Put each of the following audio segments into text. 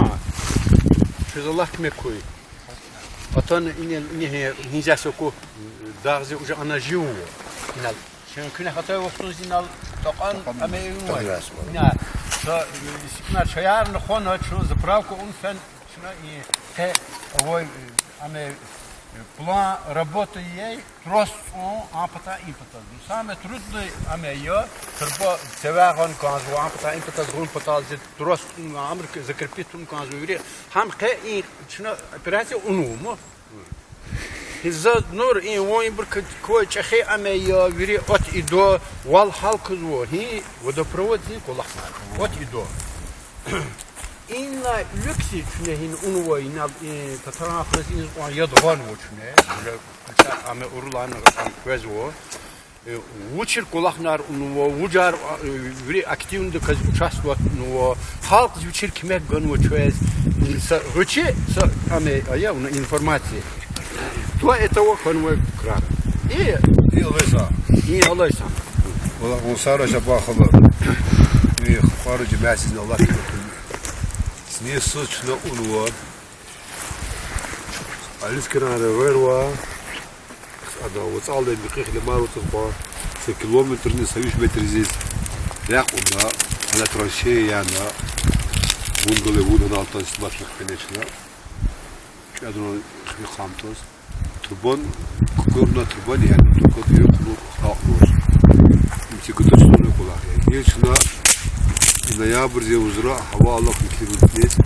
ها چیزالله کمی کوی اتون این این هیزه سکو داغزی اوجا آن جیو اینال چون کنه خطای وقتون زینال تقان اما وای نه تا اینا شایار نخون چون زبراو که اون فن چون این ته وای اما план работы ей трос он апата импата. Саме трудно аме ее трбо тевагон канзу апата импата згун пата зе трос амр закрепит он канзу юри хам ке и шuna операция унуму. Hizza nur in woin bir koi чахе аме я вири от идо вал халк зво hi водопровод зи колахна. От идо. Inna lüksi çüne hin unu ve inna tatara afres in o ya doğan o çüne. Böyle ame urulan kvez o. Uçir kulaknar unu o ucar veri aktivinde kaz uçasvat unu o halk uçir kime gön o çöz. Ручи ame aya una informacije. To этого конвой крара. И И лыса. и алайса. Вона اسمي سوتش لو أولوا alles kunnen de werwa dat wat al die bekijk de maar wat op de kilometer niet zou je meter is ja op da ala trashe ya na bungale bunun altından başlık peneçler kadro bir kamtoz turbon kurna turbon yani turbon yok bu haklı olsun. Çünkü de. Yani şuna ноябрь зе узра хава Allah микливит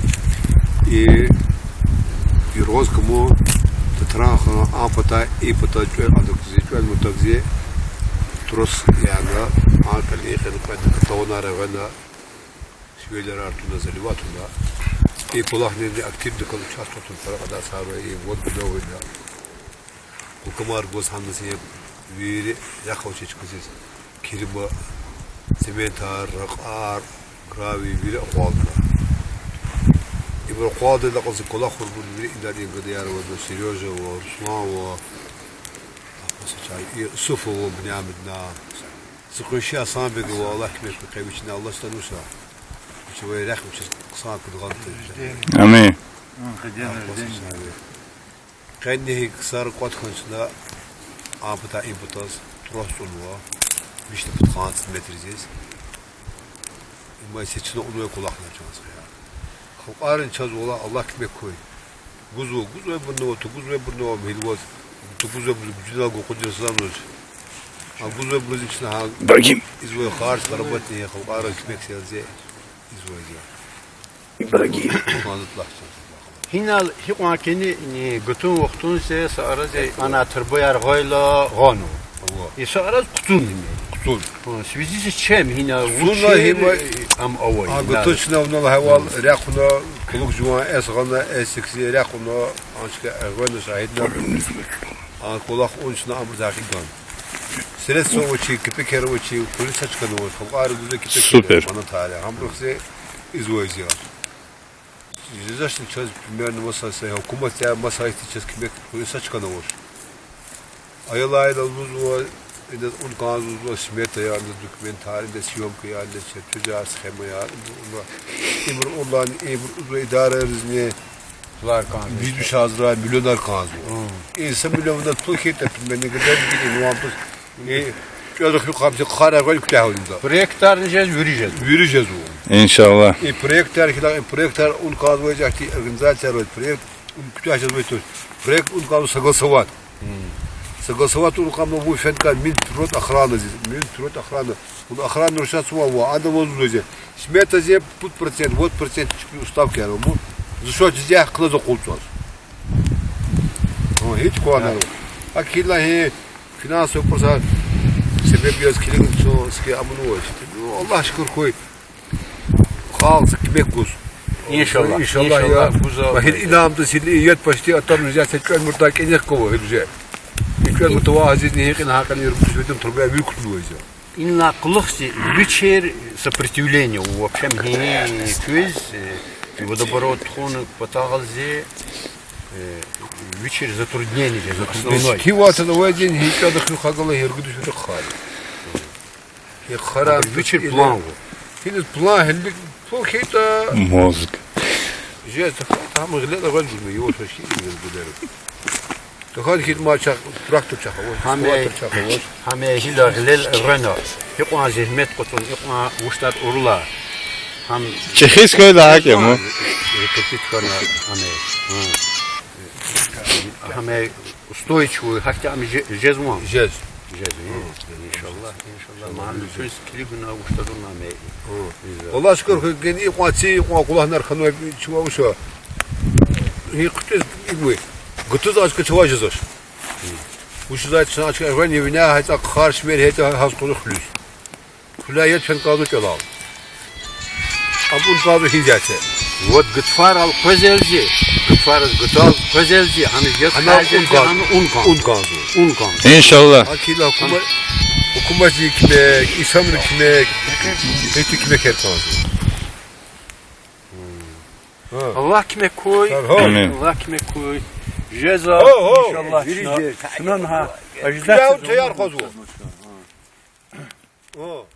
и и роз кому татраха апата и пата чуй адок зе чуй мутак зе трос яга акал ихен кад тонара вена şöyler artına zelivatuna и kulak ne aktif de kalıp çast tutun para kadar sarı и вот bu da Hukumar goz hanlısı veri yakavçı çıkacağız. Kirima, sementar, rakar, راوي بير أخوالنا إبر قاضي لقص كلا خربون بير إداري قديار وبسيروجة ورسمان و سفو وبن عمدنا سقوشي أصان بيق والله كمير بقيمشنا الله استنوسا شوي رحم شو قصان كل غلطة أمين قنه قصار قد خنسنا آبتا إبتاز تروح سلوه مش نبتقانت مترزيز Mayıs'ta onu kulaklayacağız ya. Qarın çaz ola Allah kime koy. Guzu guzu bunu otu guzu bunu o milvoz. Tu guzu güzel kokucusunuz. Ha guzu bizim için ha. Bakayım. İzvoy qarş karabat ne ya qarın kime selse izvoy ya. Bakayım. Mazutlah. Hinal hiqwa kini ni gutun vaxtun se saraz ana tırbı yar goyla gonu. İsa e, araz kutun demek. السور سويزي تشام هنا سورنا هما ام اول اغطشنا ون الهوال راقنا كلوك جوان اسغنا اسكسي راقنا انشك اغوانا شاهدنا ان كولاق اونشنا ام زاقيدان سرت سوچي كپكر وچي كل سچكن و فقار گوزه كپكر سوپر انا تعالى هم رخصي izvoizya. Yüzleştim çöz bilmeyen masası, hükümet ya masayı çöz kimek, polise çıkanı var. Ayıl ayıl uzun var, das, und gar so das Schmetter, ja, das Dokumentarien, das Yomka, ja, das Tüccar schema, ja. Emir olan, emir uzun idare rızniye. Biz bir şazra, milyoner kazı. İnsan milyonunda Türkiye'de ben ne kadar gidin, muhabbet. Çocuk yok hamsi kara gol kütahında. Projektör diyeceğiz, yürüyeceğiz. Yürüyeceğiz o. İnşallah. E, projektör, projektör un kazmayacak diye organizasyon var. Projekt, un kütahçaz var. Projekt un kazı sakısı var. Согласовать он кому будет фенка мин трот охраны здесь, мин трот охраны. Он охрану решает свого, а да вот здесь. Смета здесь тут процент, вот процент уставки я ему. За что здесь клаза култуаз. О, hiç kuanaro. Akilla he finans yaparsa sebep biraz kilin so ski amunu işte. Allah şükür koy. Halk kibek guz. İnşallah. İnşallah ya. İnşallah. Buza. Bahir inamda sili iyet başti atar rüzgar seçken murta kenyek kovu rüzgar. İlkler mutavaziz nihekin hakan yürüp süvedim turbaya büyük kutlu ya. Инна кулхси вечер сопротивление вообще мне квиз водоворот хон потагалзе вечер затруднение основной. Kivata da var din hiç adı kıl kagala yergü düşürü khal. Ya khara Вечер план. Hiniz plan hellik Fol keyta Мозг. جاز هم غلط اول جمعه يوش شيء من البدر تخيل كده ما شاق تراكتور شاق Hame hame hilar hilal rena. Yokma zehmet kutun yokma uşlar urla. Ham Чехийское да, кему? репетит kana hame. Hame устойчивую, хотя ами жезмон. جاز Jezmi. İnşallah, inşallah. Mahallü söz kili günah uşlarun hame. والله شكر كان يقواتي يقوا كلها نار خنوا شو وشو هي قلت Гутуз ачка чуважи заш. Ушузай чна ачка ажван евина хайта кхар шмер хайта хас кулу хлюз. Хля я чен казу чалал. Абун казу хинзяче. Вот гытфар ал козелзи. Gıfar gıtal közelci hani yat közelci hani un kan un kan un kan İnşallah. Akila kuma kumacı kime isamını kime eti kime ker kazı. Allah kime koy Allah kime koy جزا إن شاء الله. شنو شنو